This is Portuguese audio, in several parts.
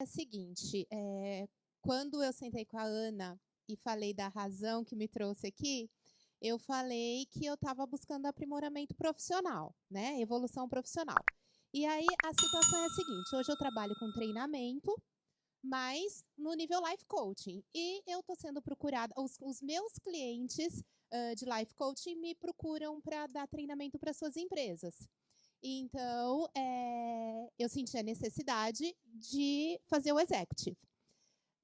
É o seguinte, é, quando eu sentei com a Ana e falei da razão que me trouxe aqui, eu falei que eu estava buscando aprimoramento profissional, né? Evolução profissional. E aí a situação é a seguinte: hoje eu trabalho com treinamento, mas no nível life coaching. E eu estou sendo procurada, os, os meus clientes uh, de life coaching me procuram para dar treinamento para suas empresas. Então, é, eu senti a necessidade de fazer o executive.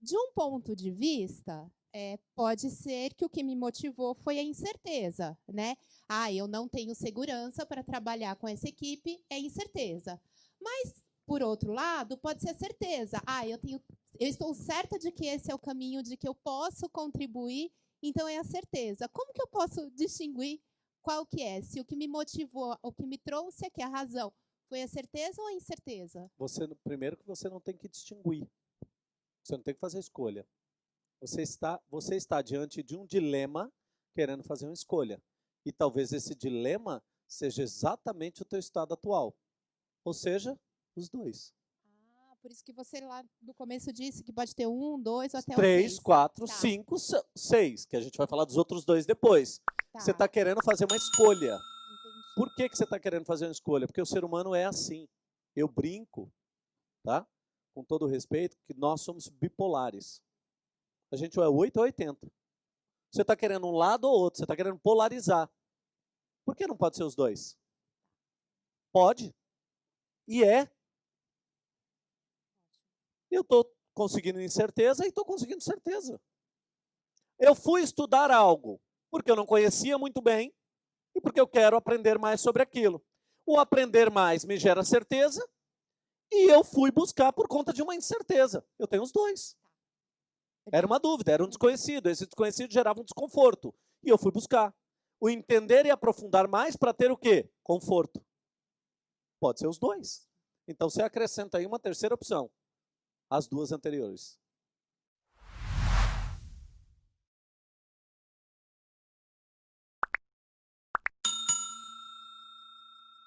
De um ponto de vista, é, pode ser que o que me motivou foi a incerteza, né? Ah, eu não tenho segurança para trabalhar com essa equipe, é incerteza. Mas, por outro lado, pode ser certeza. Ah, eu, tenho, eu estou certa de que esse é o caminho, de que eu posso contribuir, então é a certeza. Como que eu posso distinguir qual que é? Se o que me motivou, o que me trouxe aqui a razão, foi a certeza ou a incerteza? Você, primeiro que você não tem que distinguir. Você não tem que fazer escolha. Você está, você está diante de um dilema querendo fazer uma escolha. E talvez esse dilema seja exatamente o teu estado atual. Ou seja, os dois. Ah, por isso que você lá no começo disse que pode ter um, dois ou até Três, seis. quatro, Tá. cinco, se- seis. Que a gente vai falar dos outros dois depois. Tá, Você está querendo fazer uma escolha. Por que, que você está querendo fazer uma escolha? Porque o ser humano é assim. Eu brinco, tá? Com todo respeito, que nós somos bipolares. A gente é 8 ou 80. Você está querendo um lado ou outro, você está querendo polarizar. Por que não pode ser os dois? Pode. E é. Eu estou conseguindo incerteza e estou conseguindo certeza. Eu fui estudar algo porque eu não conhecia muito bem e porque eu quero aprender mais sobre aquilo. O aprender mais me gera certeza e eu fui buscar por conta de uma incerteza. Eu tenho os dois. Era uma dúvida, era um desconhecido. Esse desconhecido gerava um desconforto. E eu fui buscar. O entender e aprofundar mais para ter o quê? Conforto. Pode ser os dois. Então você acrescenta aí uma terceira opção. As duas anteriores.